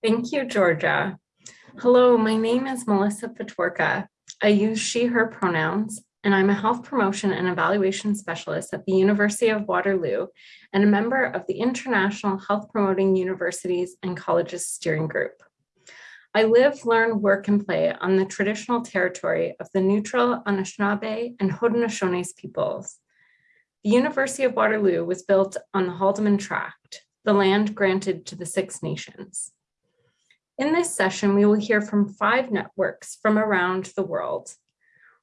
Thank you, Georgia. Hello, my name is Melissa Patworka. I use she, her pronouns, and I'm a health promotion and evaluation specialist at the University of Waterloo and a member of the International Health Promoting Universities and Colleges Steering Group. I live, learn, work, and play on the traditional territory of the neutral Anishinaabe and Haudenosaunee peoples. The University of Waterloo was built on the Haldimand Tract, the land granted to the Six Nations. In this session, we will hear from five networks from around the world.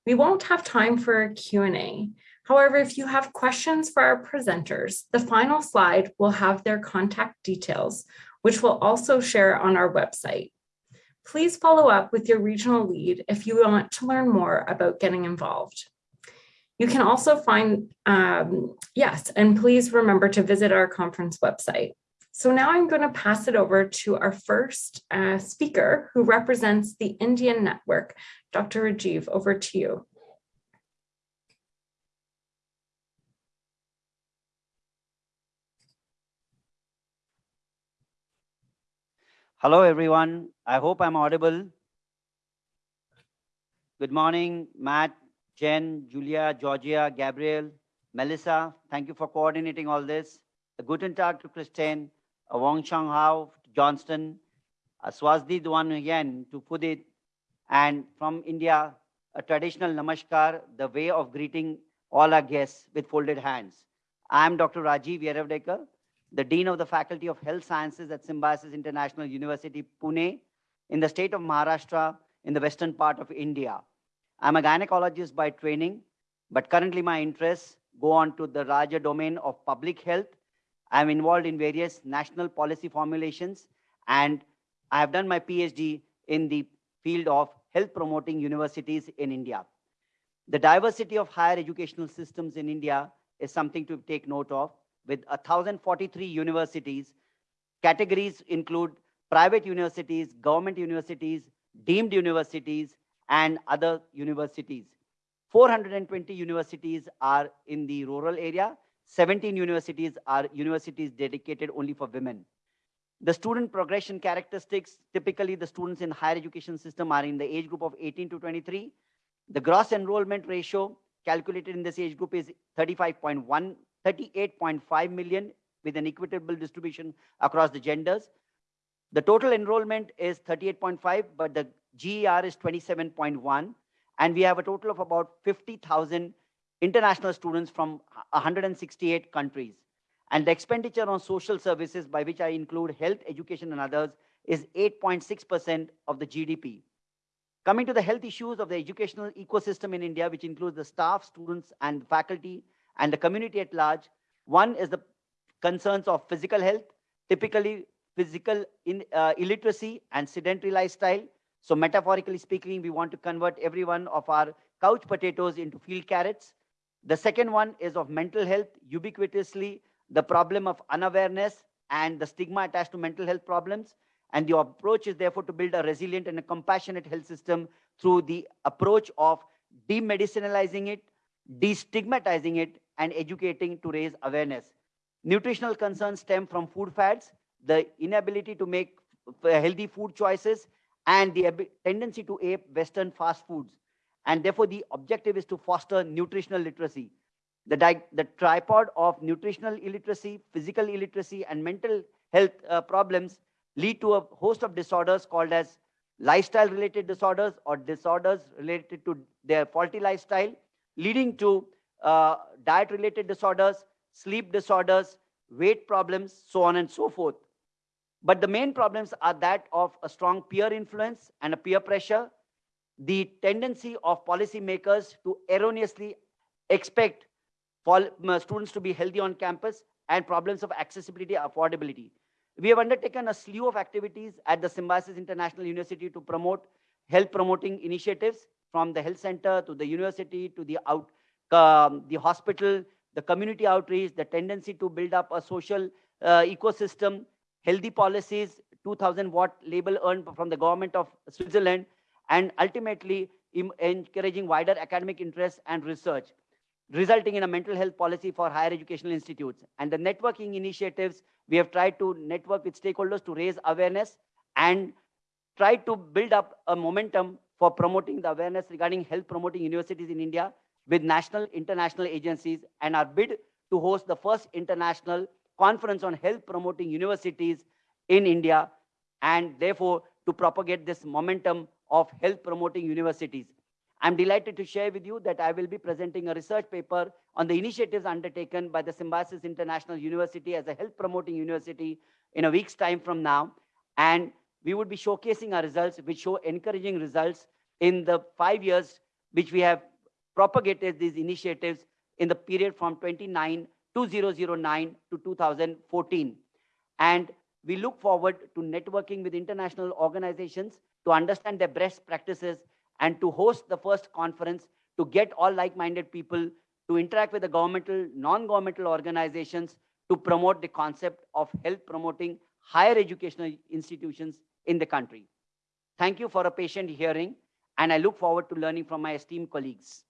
We won't have time for a Q&A. However, if you have questions for our presenters, the final slide will have their contact details, which we'll also share on our website. Please follow up with your regional lead if you want to learn more about getting involved. You can also find, um, yes, and please remember to visit our conference website. So now I'm going to pass it over to our first uh, speaker who represents the Indian Network. Dr. Rajiv, over to you. Hello, everyone. I hope I'm audible. Good morning, Matt, Jen, Julia, Georgia, Gabriel, Melissa. Thank you for coordinating all this. A guten Tag to Christine, Wong Chang Hao, Johnston, a Swazdi Duan Yen to Pudit, and from India, a traditional namaskar, the way of greeting all our guests with folded hands. I'm Dr. Rajiv Yeravdekar, the Dean of the Faculty of Health Sciences at Symbiosis International University, Pune, in the state of Maharashtra, in the western part of India. I'm a gynecologist by training, but currently my interests go on to the larger domain of public health I'm involved in various national policy formulations, and I have done my PhD in the field of health promoting universities in India. The diversity of higher educational systems in India is something to take note of. With 1,043 universities, categories include private universities, government universities, deemed universities, and other universities. 420 universities are in the rural area 17 universities are universities dedicated only for women. The student progression characteristics, typically the students in higher education system are in the age group of 18 to 23. The gross enrollment ratio calculated in this age group is 35.1, 38.5 million with an equitable distribution across the genders. The total enrollment is 38.5, but the GER is 27.1. And we have a total of about 50,000 international students from 168 countries. And the expenditure on social services, by which I include health, education, and others, is 8.6% of the GDP. Coming to the health issues of the educational ecosystem in India, which includes the staff, students, and faculty, and the community at large, one is the concerns of physical health, typically physical in, uh, illiteracy and sedentary lifestyle. So metaphorically speaking, we want to convert every one of our couch potatoes into field carrots. The second one is of mental health, ubiquitously the problem of unawareness and the stigma attached to mental health problems. And the approach is therefore to build a resilient and a compassionate health system through the approach of demedicinalizing it, destigmatizing it, and educating to raise awareness. Nutritional concerns stem from food fads, the inability to make healthy food choices, and the tendency to ape Western fast foods. And therefore, the objective is to foster nutritional literacy. The, the tripod of nutritional illiteracy, physical illiteracy, and mental health uh, problems lead to a host of disorders called as lifestyle related disorders or disorders related to their faulty lifestyle, leading to uh, diet related disorders, sleep disorders, weight problems, so on and so forth. But the main problems are that of a strong peer influence and a peer pressure, the tendency of policymakers to erroneously expect students to be healthy on campus and problems of accessibility, affordability. We have undertaken a slew of activities at the Symbiosis International University to promote health promoting initiatives from the health center to the university to the out, um, the hospital, the community outreach, the tendency to build up a social uh, ecosystem, healthy policies, 2000 watt label earned from the government of Switzerland, and ultimately encouraging wider academic interest and research, resulting in a mental health policy for higher educational institutes. And the networking initiatives, we have tried to network with stakeholders to raise awareness and try to build up a momentum for promoting the awareness regarding health promoting universities in India with national international agencies and our bid to host the first international conference on health promoting universities in India and therefore to propagate this momentum of health promoting universities. I'm delighted to share with you that I will be presenting a research paper on the initiatives undertaken by the Symbiosis International University as a health promoting university in a week's time from now. And we would be showcasing our results, which show encouraging results in the five years which we have propagated these initiatives in the period from 29 2009 to 2014. And we look forward to networking with international organizations to understand their best practices and to host the first conference to get all like-minded people to interact with the governmental, non-governmental organizations to promote the concept of health promoting higher educational institutions in the country. Thank you for a patient hearing, and I look forward to learning from my esteemed colleagues.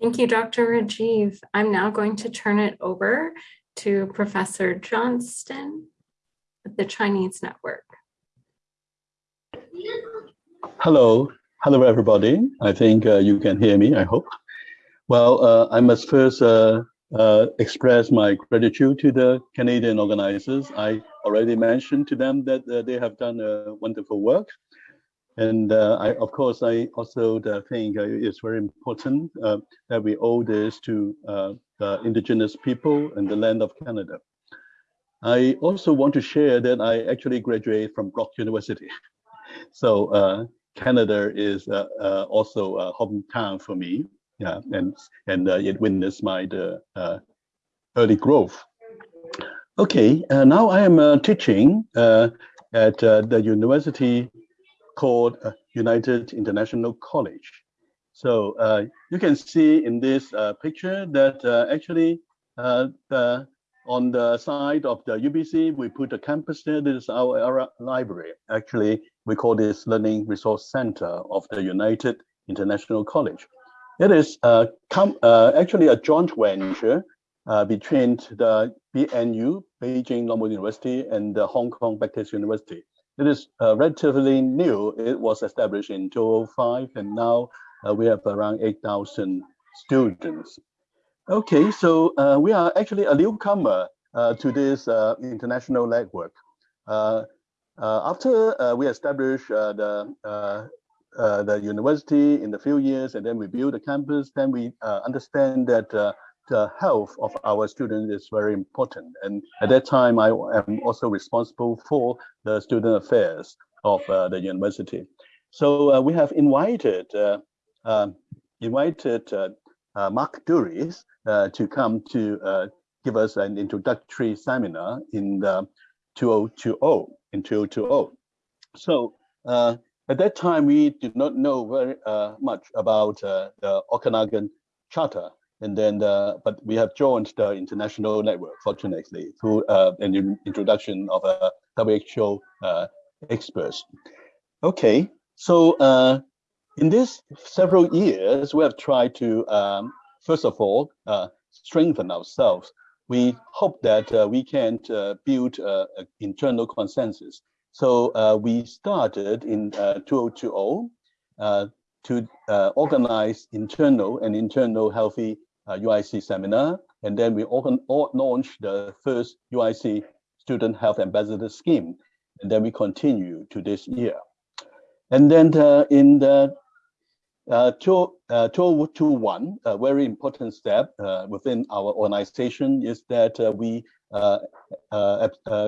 Thank you, Dr. Rajiv. I'm now going to turn it over to Professor Johnston at the Chinese Network. Hello, hello everybody. I think uh, you can hear me, I hope. Well, uh, I must first uh, uh express my gratitude to the Canadian organizers. I already mentioned to them that uh, they have done wonderful work. And uh, I, of course, I also think it's very important that we owe this to the indigenous people and the land of Canada. I also want to share that I actually graduated from Brock University. So uh, Canada is uh, uh, also a hometown for me. Yeah, and and uh, it witnessed my the, uh, early growth. Okay, uh, now I am teaching at the university called United International College. So you can see in this picture that actually the on the side of the UBC, we put a campus there. This is our, our library. Actually, we call this Learning Resource Center of the United International College. It is uh, uh, actually a joint venture uh, between the BNU, Beijing Normal University, and the Hong Kong Baptist University. It is uh, relatively new. It was established in 2005, and now uh, we have around 8,000 students. Okay, so we are actually a newcomer to this international network. Uh, uh, after uh, we established the the university in a few years, and then we build the campus, then we understand that the health of our students is very important. And at that time, I am also responsible for the student affairs of the university. So we have invited invited uh, Mark Dooris uh, to come to uh, give us an introductory seminar in the 2020, in 2020. So at that time, we did not know very much about the Okanagan Charter and then uh, but we have joined the international network fortunately through uh, an introduction of a WHO uh, experts. Okay, so in these several years, we have tried to, um, first of all, uh, strengthen ourselves. We hope that uh, we can uh, build uh, internal consensus. So uh, we started in 2020 uh, to organize internal and internal healthy UIC seminar. And then we launched the first UIC Student Health Ambassador Scheme. And then we continue to this year. And then in the uh, to, uh, a very important step uh, within our organization is that uh, we uh,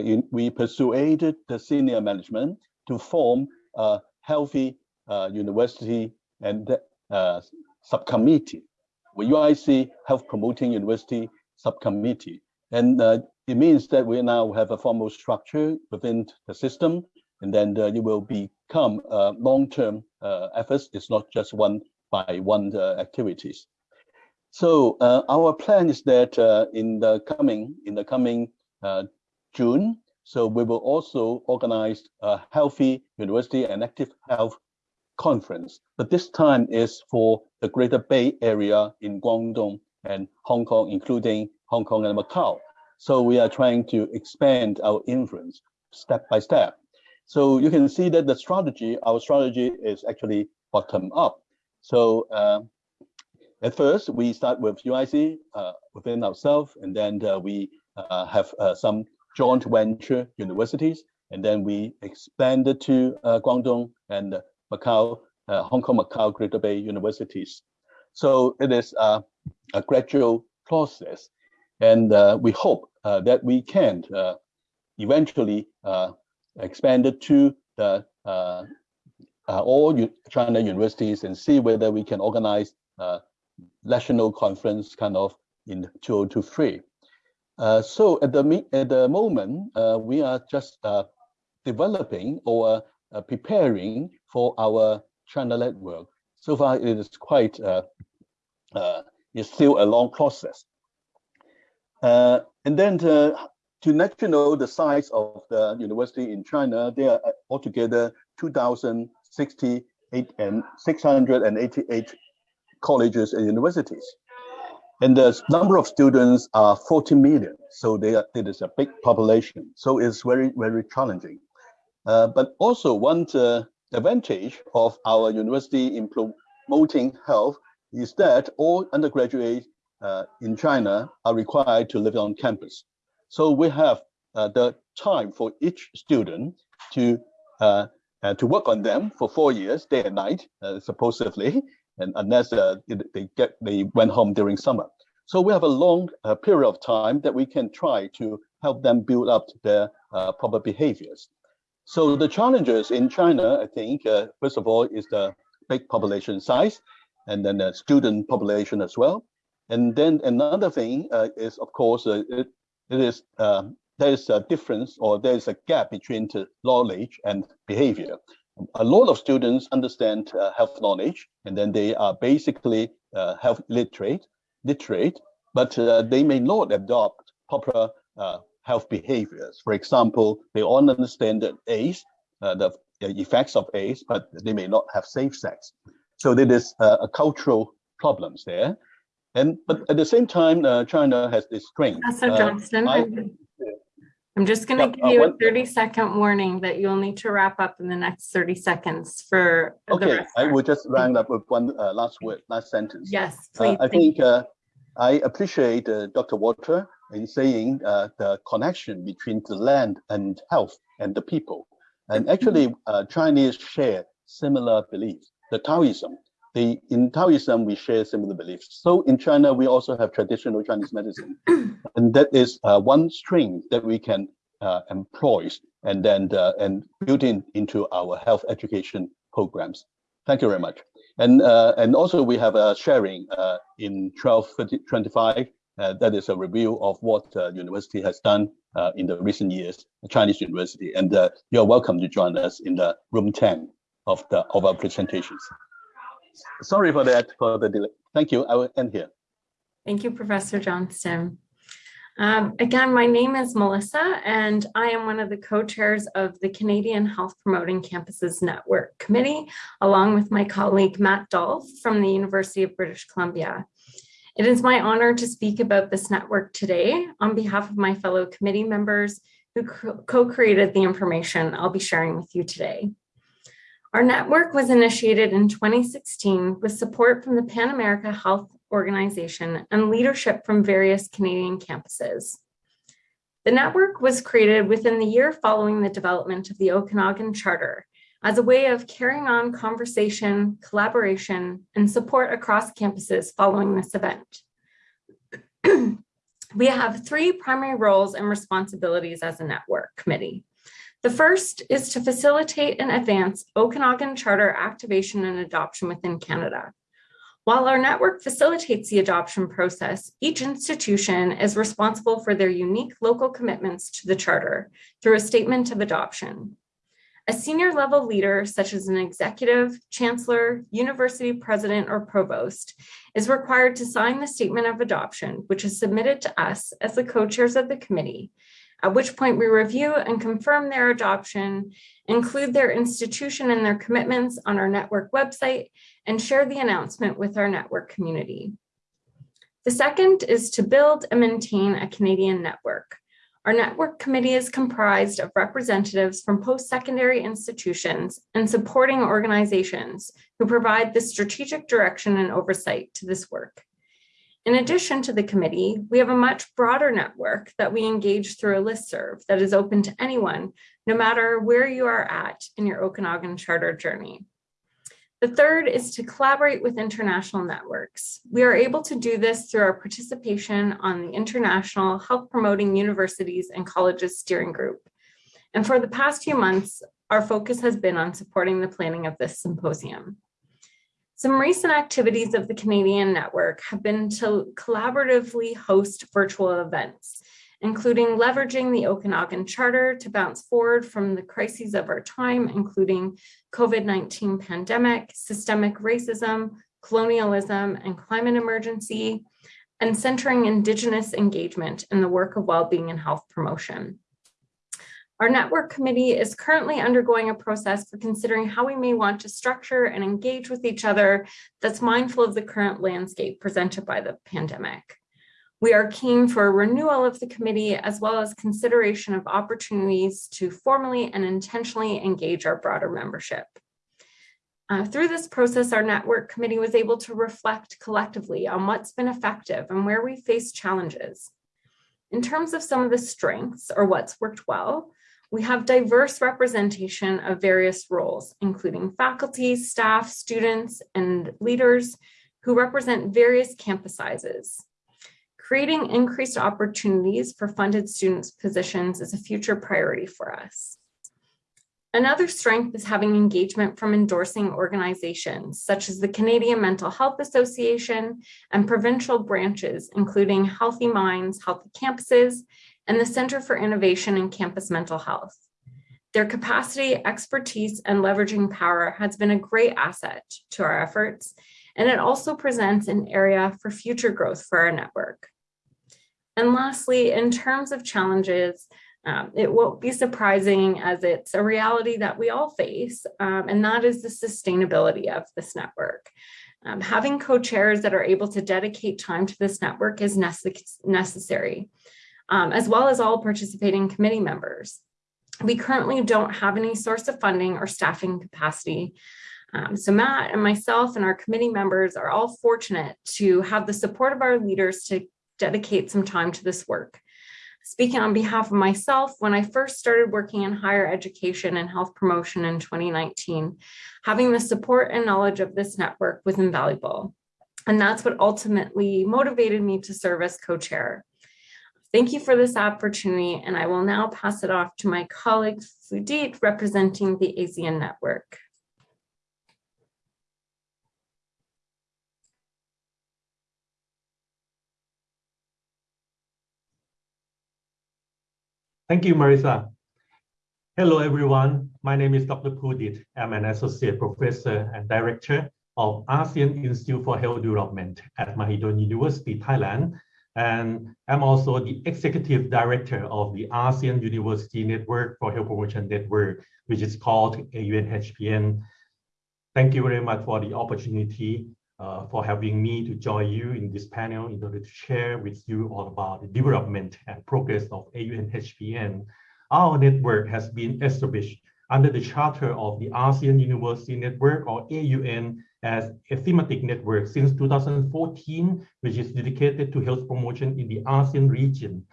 in, we persuaded the senior management to form a healthy university and subcommittee, UIC Health Promoting University Subcommittee. And it means that we now have a formal structure within the system and then it will become uh, long-term uh, efforts. It's not just one by one activities. So our plan is that in the coming in the coming June, so we will also organize a healthy university and active health conference, but this time is for the Greater Bay Area in Guangdong and Hong Kong, including Hong Kong and Macau. So we are trying to expand our influence step by step. So you can see that the strategy, our strategy is actually bottom up. So uh, at first, we start with UIC uh, within ourselves, and then uh, we uh, have uh, some joint venture universities, and then we expanded to uh, Guangdong and Macau, Hong Kong, Macau, Greater Bay universities. So it is a gradual process, and we hope that we can eventually expand it to the all China universities and see whether we can organize a national conference kind of in 2023. Uh, so at the at the moment, uh, we are just uh, developing or uh, preparing for our China network. So far, it is quite uh, uh, it's still a long process. and then to, let you know the size of the university in China, there are altogether 2,068 and 688 colleges and universities. And the number of students are 40 million. So they are, it is a big population. So it's very, very challenging. Uh, but also one uh, advantage of our university in promoting health is that all undergraduates uh, in China are required to live on campus. So we have uh, the time for each student to uh, uh, to work on them for four years, day and night, supposedly, and unless uh, they get they went home during summer. So we have a long uh, period of time that we can try to help them build up their uh, proper behaviors. So the challenges in China, I think, uh, first of all, is the big population size, and then the student population as well. And then another thing uh, is, of course, uh, it, it is there is a difference or there is a gap between knowledge and behavior a lot of students understand uh, health knowledge, and then they are basically uh, health literate, literate, but uh, they may not adopt proper uh, health behaviors. For example, they all understand that AIDS, uh, the effects of AIDS, but they may not have safe sex. So there is uh, a cultural problems there. And but at the same time, China has this strength. Professor Johnston, I, I'm just going to give uh, you a 30 second warning that you'll need to wrap up in the next 30 seconds for the Okay, rest. I will just round up with one uh, last word, last sentence. Yes, Uh, please. I think uh, I appreciate uh, Dr. Walter in saying uh, the connection between the land and health and the people. And actually, uh, Chinese share similar beliefs. The Taoism, the, in Taoism, we share similar beliefs. So in China, we also have traditional Chinese medicine. and that is uh, one string that we can uh, employ and then uh, and build in into our health education programs. Thank you very much. And uh, and also we have a sharing uh, in 1225. Uh, that is a review of what uh, university has done uh, in the recent years, Chinese university. And uh, you're welcome to join us in the room 10 of the of our presentations. Sorry for that, for the delay. Thank you. I will end here. Thank you, Professor Johnston. Um, again, my name is Melissa, and I am one of the co-chairs of the Canadian Health Promoting Campuses Network Committee, along with my colleague Matt Dolf from the University of British Columbia. It is my honor to speak about this network today on behalf of my fellow committee members who co-created the information I'll be sharing with you today. Our network was initiated in 2016 with support from the Pan America Health Organization and leadership from various Canadian campuses. The network was created within the year following the development of the Okanagan Charter as a way of carrying on conversation, collaboration, and support across campuses following this event. we have three primary roles and responsibilities as a network committee. The first is to facilitate and advance Okanagan Charter activation and adoption within Canada. While our network facilitates the adoption process, each institution is responsible for their unique local commitments to the Charter through a statement of adoption. A senior level leader, such as an executive, chancellor, university president, or provost, is required to sign the statement of adoption, which is submitted to us as the co-chairs of the committee, at which point we review and confirm their adoption, include their institution and their commitments on our network website, and share the announcement with our network community. The second is to build and maintain a Canadian network. Our network committee is comprised of representatives from post-secondary institutions and supporting organizations who provide the strategic direction and oversight to this work. In addition to the committee, we have a much broader network that we engage through a listserv that is open to anyone, no matter where you are at in your Okanagan Charter journey. The third is to collaborate with international networks. We are able to do this through our participation on the International Health Promoting Universities and Colleges Steering Group. And for the past few months, our focus has been on supporting the planning of this symposium. Some recent activities of the Canadian network have been to collaboratively host virtual events, including leveraging the Okanagan Charter to bounce forward from the crises of our time, including COVID-19 pandemic, systemic racism, colonialism, and climate emergency, and centering Indigenous engagement in the work of well-being and health promotion. Our network committee is currently undergoing a process for considering how we may want to structure and engage with each other that's mindful of the current landscape presented by the pandemic. We are keen for a renewal of the committee as well as consideration of opportunities to formally and intentionally engage our broader membership. Uh, through this process, our network committee was able to reflect collectively on what's been effective and where we face challenges. In terms of some of the strengths or what's worked well, we have diverse representation of various roles, including faculty, staff, students, and leaders who represent various campus sizes. Creating increased opportunities for funded students positions is a future priority for us. Another strength is having engagement from endorsing organizations such as the Canadian Mental Health Association and provincial branches, including Healthy Minds, Healthy Campuses, and the Center for Innovation in Campus Mental Health. Their capacity, expertise, and leveraging power has been a great asset to our efforts, and it also presents an area for future growth for our network. And lastly, in terms of challenges, um, it won't be surprising as it's a reality that we all face, um, and that is the sustainability of this network. Um, having co-chairs that are able to dedicate time to this network is necess necessary, um, as well as all participating committee members. We currently don't have any source of funding or staffing capacity. Um, so Matt and myself and our committee members are all fortunate to have the support of our leaders to dedicate some time to this work. Speaking on behalf of myself, when I first started working in higher education and health promotion in 2019, having the support and knowledge of this network was invaluable. And that's what ultimately motivated me to serve as co-chair. Thank you for this opportunity, and I will now pass it off to my colleague Pudit representing the ASEAN network. Thank you, Marisa. Hello, everyone. My name is Dr. Pudit. I'm an associate professor and director of ASEAN Institute for Health Development at Mahidol University, Thailand. And I'm also the executive director of the ASEAN University Network for Health Promotion Network, which is called AUNHPN. Thank you very much for the opportunity uh, for having me to join you in this panel in order to share with you all about the development and progress of AUNHPN. Our network has been established under the charter of the ASEAN University Network or AUN as a thematic network since 2014, which is dedicated to health promotion in the ASEAN region.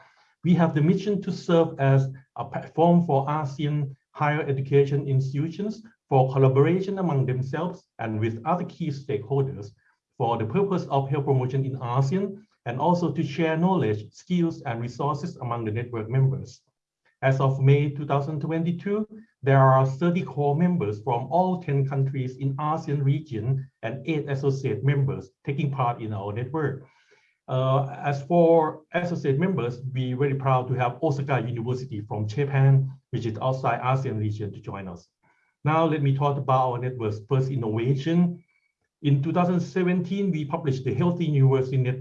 We have the mission to serve as a platform for ASEAN higher education institutions for collaboration among themselves and with other key stakeholders for the purpose of health promotion in ASEAN and also to share knowledge, skills, and resources among the network members. As of May 2022, there are 30 core members from all 10 countries in ASEAN region and eight associate members taking part in our network. Uh, as for associate members, we're very proud to have Osaka University from Japan, which is outside ASEAN region to join us. Now let me talk about our network's first innovation. In 2017, we published the Healthy University Net,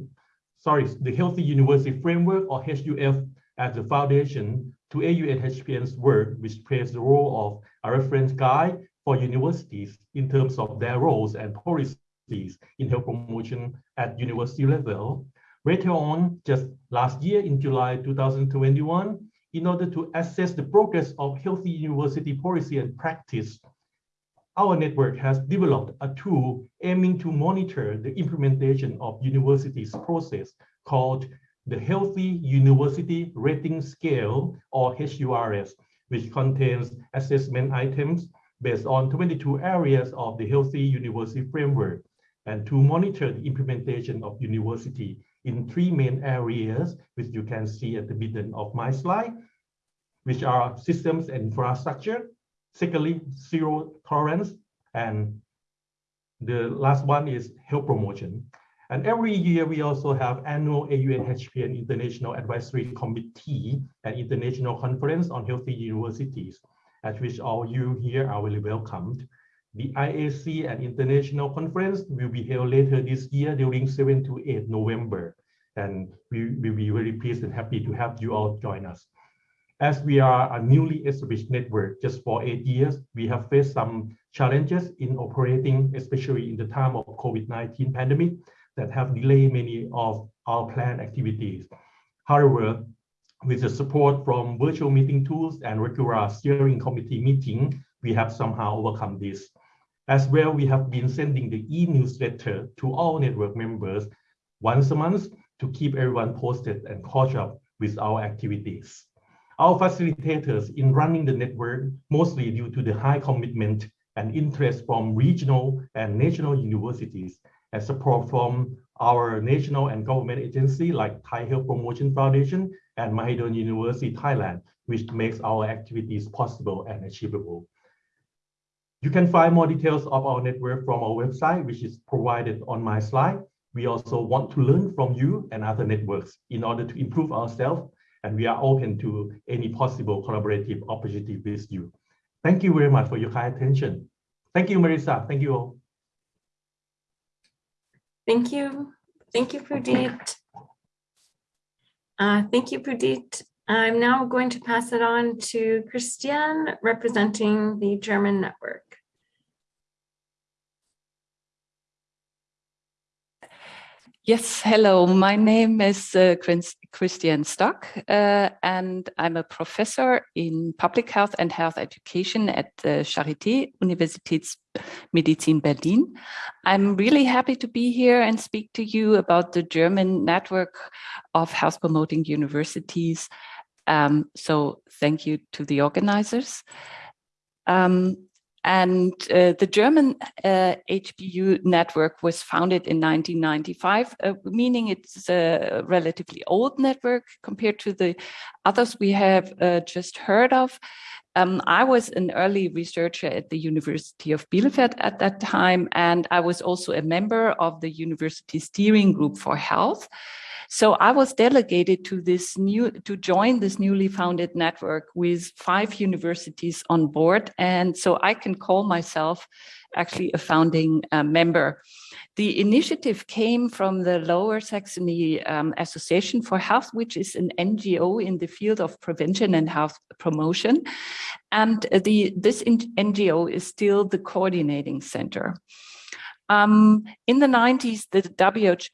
sorry, the Healthy University Framework or HUF as the foundation to AUNHPN's work, which plays the role of a reference guide for universities in terms of their roles and policies in health promotion at university level. Later on, just last year in July 2021, in order to assess the progress of healthy university policy and practice, our network has developed a tool aiming to monitor the implementation of universities process called the Healthy University Rating Scale or HURS, which contains assessment items based on 22 areas of the Healthy University Framework and to monitor the implementation of university in three main areas, which you can see at the middle of my slide, which are systems and infrastructure, secondly, zero tolerance, and the last one is health promotion. And every year we also have annual AUNHPN International Advisory Committee and International Conference on Healthy Universities, at which all you here are really welcomed. The IAC and International Conference will be held later this year during 7 to 8 November. And we will be very pleased and happy to have you all join us. As we are a newly established network just for eight years, we have faced some challenges in operating, especially in the time of COVID-19 pandemic that have delayed many of our planned activities. However, with the support from virtual meeting tools and regular steering committee meeting, we have somehow overcome this. As well, we have been sending the e-newsletter to all network members once a month to keep everyone posted and caught up with our activities. Our facilitators in running the network, mostly due to the high commitment and interest from regional and national universities, and support from our national and government agency like Thai Health Promotion Foundation and Mahidol University, Thailand, which makes our activities possible and achievable. You can find more details of our network from our website, which is provided on my slide. We also want to learn from you and other networks in order to improve ourselves, and we are open to any possible collaborative opportunity with you. Thank you very much for your kind attention. Thank you, Marisa. Thank you all. Thank you. Thank you, Pudit. Uh, thank you, Pudit. I'm now going to pass it on to Christiane representing the German network. Yes, hello. My name is uh, Christiane Stock, uh, and I'm a professor in public health and health education at the Charité Universitätsmedizin Berlin. I'm really happy to be here and speak to you about the German network of health promoting universities. Um, so thank you to the organizers. Um, and uh, the German uh, HPU network was founded in 1995, uh, meaning it's a relatively old network compared to the others we have uh, just heard of. Um, I was an early researcher at the University of Bielefeld at that time, and I was also a member of the University Steering Group for Health. So I was delegated to this new to join this newly founded network with five universities on board. And so I can call myself actually a founding uh, member. The initiative came from the Lower Saxony um, Association for Health, which is an NGO in the field of prevention and health promotion. And the, this NGO is still the coordinating center. Um, in the 90s, the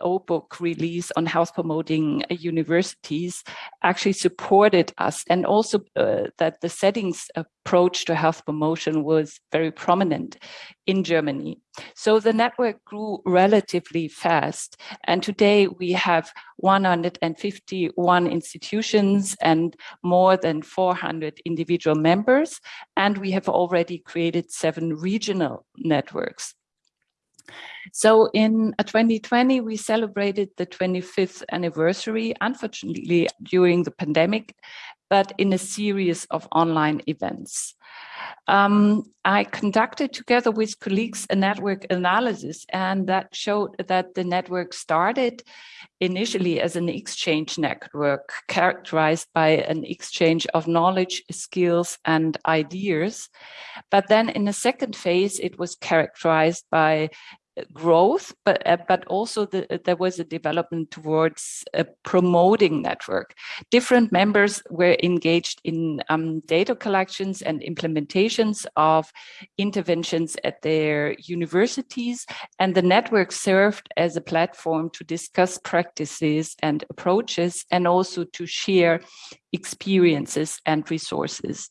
WHO book release on health promoting uh, universities actually supported us and also uh, that the settings approach to health promotion was very prominent in Germany. So the network grew relatively fast. And today we have 151 institutions and more than 400 individual members. And we have already created seven regional networks. So in 2020, uh, we celebrated the 25th anniversary, unfortunately during the pandemic, but in a series of online events. Um, I conducted together with colleagues a network analysis and that showed that the network started initially as an exchange network characterized by an exchange of knowledge, skills and ideas. But then in the second phase, it was characterized by growth, but uh, but also the, there was a development towards promoting network. Different members were engaged in um, data collections and implementations of interventions at their universities, and the network served as a platform to discuss practices and approaches, and also to share experiences and resources.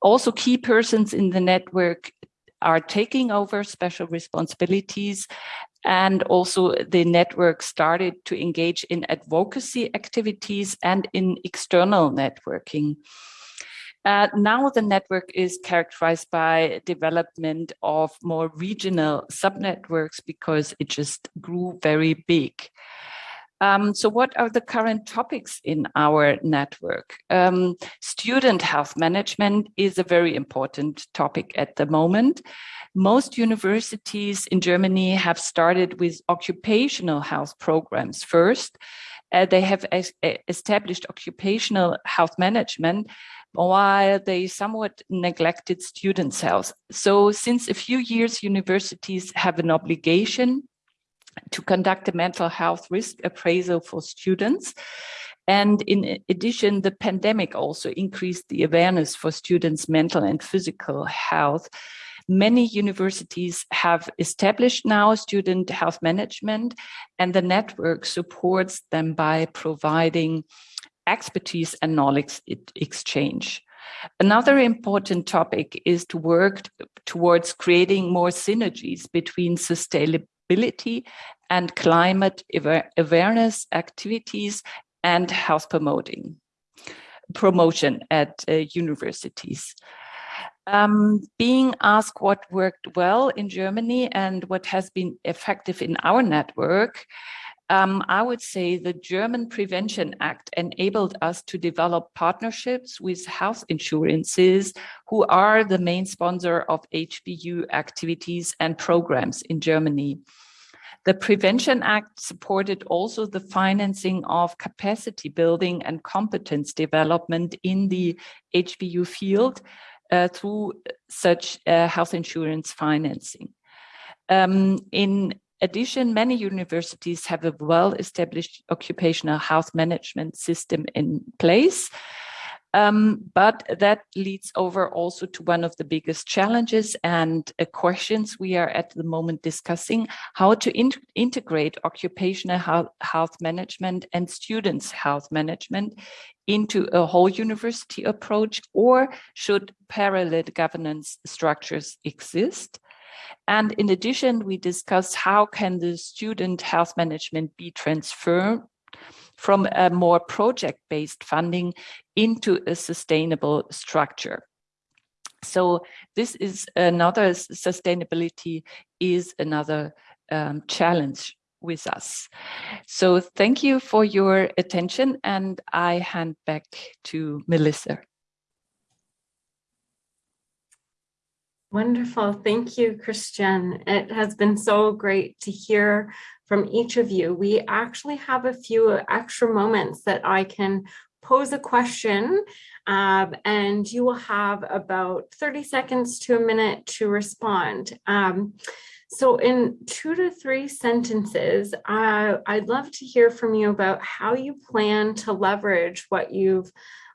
Also, key persons in the network are taking over special responsibilities and also the network started to engage in advocacy activities and in external networking. Uh, now the network is characterized by development of more regional subnetworks because it just grew very big. Um, so what are the current topics in our network? Um, student health management is a very important topic at the moment. Most universities in Germany have started with occupational health programs first. Uh, they have established occupational health management while they somewhat neglected students' health. So since a few years, universities have an obligation to conduct a mental health risk appraisal for students. And in addition, the pandemic also increased the awareness for students' mental and physical health. Many universities have established now student health management and the network supports them by providing expertise and knowledge exchange. Another important topic is to work towards creating more synergies between sustainability and climate awareness activities and health promoting promotion at uh, universities. Um, being asked what worked well in Germany and what has been effective in our network, um, I would say the German Prevention Act enabled us to develop partnerships with health insurances who are the main sponsor of HPU activities and programs in Germany. The Prevention Act supported also the financing of capacity building and competence development in the HPU field uh, through such uh, health insurance financing. Um, in addition, many universities have a well-established occupational health management system in place. Um, but that leads over also to one of the biggest challenges and uh, questions we are at the moment discussing, how to in integrate occupational health, health management and students' health management into a whole university approach, or should parallel governance structures exist? And in addition, we discussed how can the student health management be transferred from a more project-based funding into a sustainable structure. So this is another sustainability is another um, challenge with us. So thank you for your attention and I hand back to Melissa. Wonderful. Thank you, Christiane. It has been so great to hear from each of you. We actually have a few extra moments that I can pose a question um, and you will have about 30 seconds to a minute to respond. Um, so in two to three sentences, uh, I'd love to hear from you about how you plan to leverage what you've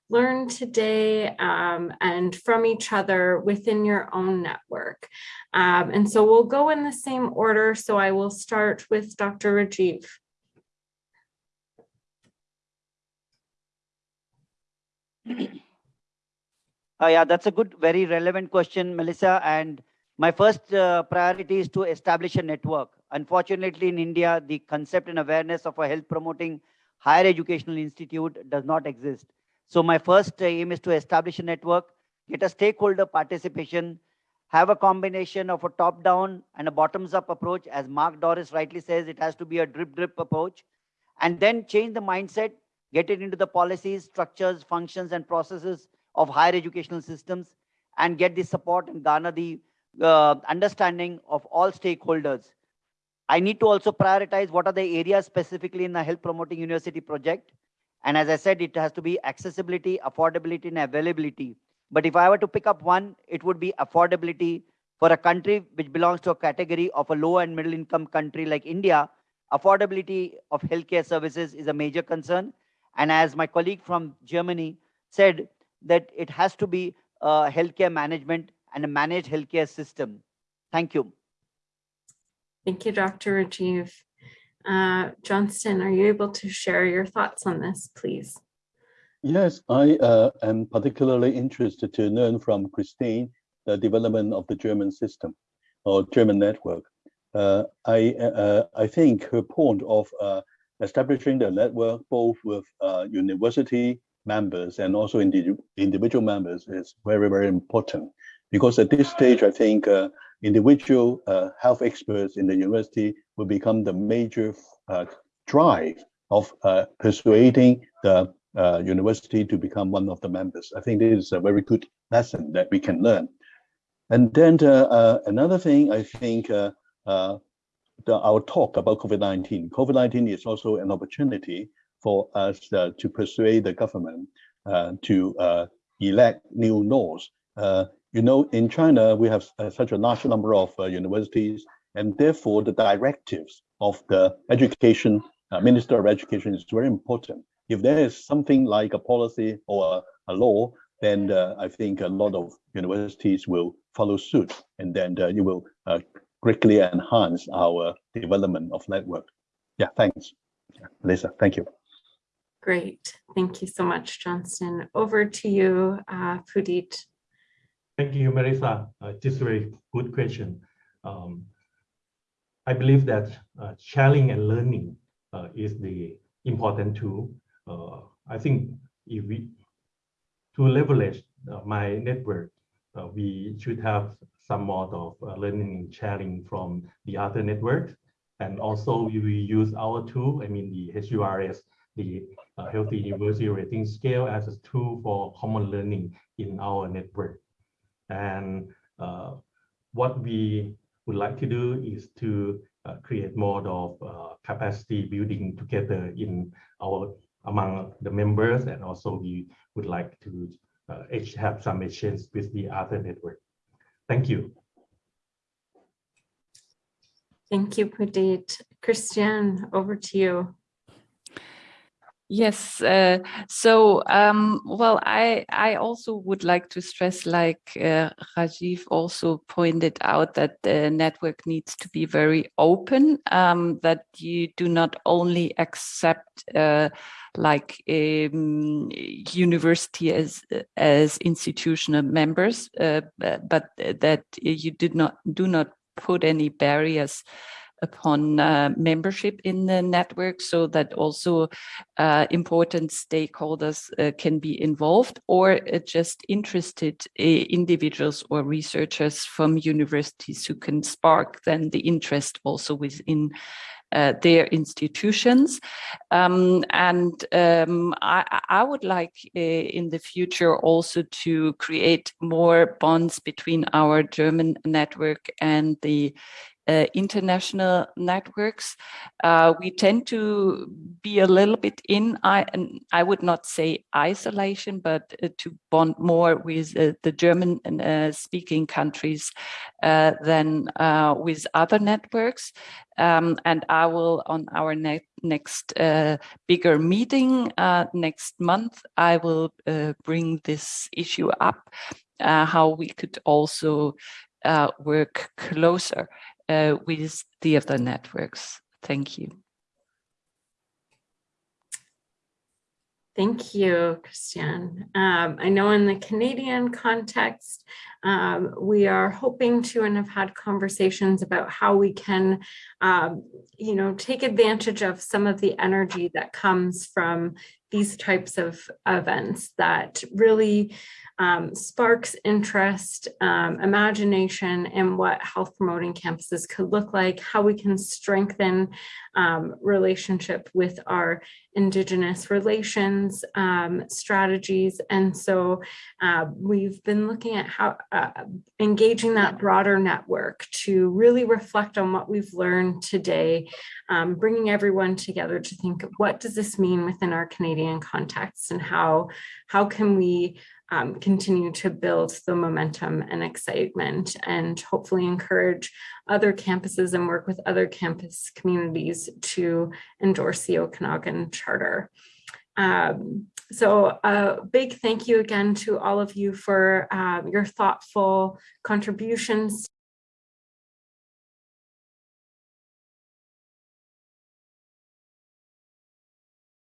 learn today um, and from each other within your own network. Um, and so we'll go in the same order. So I will start with Dr. Rajiv. Uh, yeah, that's a good, very relevant question, Melissa. And my first uh, priority is to establish a network. Unfortunately, in India, the concept and awareness of a health promoting higher educational institute does not exist. So my first aim is to establish a network, get a stakeholder participation, have a combination of a top-down and a bottoms-up approach. As Mark Dooris rightly says, it has to be a drip-drip approach. And then change the mindset, get it into the policies, structures, functions, and processes of higher educational systems, and get the support and garner the uh, understanding of all stakeholders. I need to also prioritize what are the areas specifically in the health promoting university project and as I said, it has to be accessibility, affordability, and availability. But if I were to pick up one, it would be affordability For a country which belongs to a category of a low and middle income country like India, affordability of healthcare services is a major concern. And as my colleague from Germany said, that it has to be a healthcare management and a managed healthcare system. Thank you. Thank you, Dr. Rajiv. Uh, Johnston, are you able to share your thoughts on this, please? Yes, I uh, am particularly interested to learn from Christine the development of the German system or German network. Uh, I uh, I think her point of uh, establishing the network both with university members and also indi individual members is very very important because at this stage I think individual uh, health experts in the university will become the major drive of persuading the university to become one of the members. I think this is a very good lesson that we can learn. And then uh, uh, another thing, I think uh, the, our talk about COVID-19. COVID-19 is also an opportunity for us to persuade the government to elect new laws. You know, in China, we have such a large number of universities, and therefore the directives of the education uh, Minister of Education is very important. If there is something like a policy or a, a law, then uh, I think a lot of universities will follow suit, and then uh, you will uh, greatly enhance our development of network. Yeah, thanks, Lisa. Thank you. Great. Thank you so much, Johnston. Over to you, uh, Pudit. Thank you, Melissa. Uh, just a very good question. Um, I believe that uh, sharing and learning uh, is the important tool. Uh, I think if we to leverage uh, my network, uh, we should have some mode of uh, learning and sharing from the other networks. And also we use our tool, I mean the HURS, the Healthy University Rating Scale as a tool for common learning in our network. And uh, what we would like to do is to uh, create more of uh, capacity building together in our among the members and also we would like to uh, have some exchange with the other network. Thank you. Thank you, Pudit. Christiane, over to you. Yes, uh, so um, well, I I also would like to stress, like uh, Rajiv also pointed out, that the network needs to be very open. Um, that you do not only accept uh, like um, university as as institutional members, uh, but that you did not do not put any barriers upon uh, membership in the network so that also uh, important stakeholders uh, can be involved or uh, just interested uh, individuals or researchers from universities who can spark then the interest also within uh, their institutions. Um, and um, I, I, would like uh, in the future also to create more bonds between our German network and the uh, international networks. Uh, we tend to be a little bit in, I, I would not say isolation, but uh, to bond more with uh, the German uh, speaking countries uh, than with other networks. Um, and I will, on our ne next bigger meeting next month, I will bring this issue up, how we could also work closer uh, with the other networks. Thank you. Thank you, Christiane. Um, I know in the Canadian context, um, we are hoping to and have had conversations about how we can, um, you know, take advantage of some of the energy that comes from these types of events that really um, sparks interest, um, imagination in what health promoting campuses could look like, how we can strengthen um, relationship with our indigenous relations um, strategies. And so uh, we've been looking at how uh, engaging that broader network to really reflect on what we've learned today, um, bringing everyone together to think what does this mean within our Canadian context and how, how can we um, continue to build the momentum and excitement and hopefully encourage other campuses and work with other campus communities to endorse the Okanagan Charter. Um, so a big thank you again to all of you for um, your thoughtful contributions